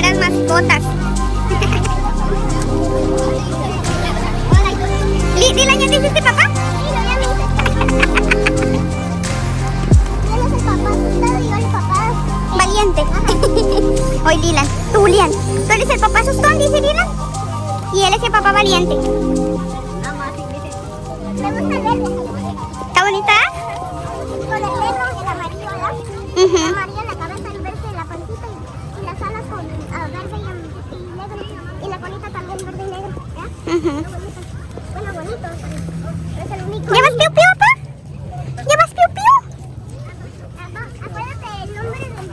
botas. Li- ¿Dylan ya te hiciste papá? Valiente. Hoy Dylan, tú Lian. Tú eres el papá asustón, dice Dylan. Y él es el papá valiente. ¿Está bonita? Con el negro, el amarillo, ¿verdad? Bueno, bonito. Es el único. ¿Llevas piu piu, papá? ¿Llevas piu piu? Acuérdate el nombre del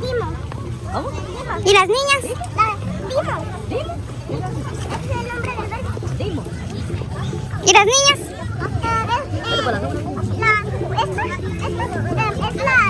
Dimo. ¿Y las niñas? Dimo. Es el nombre del verde. ¿Y las niñas? La,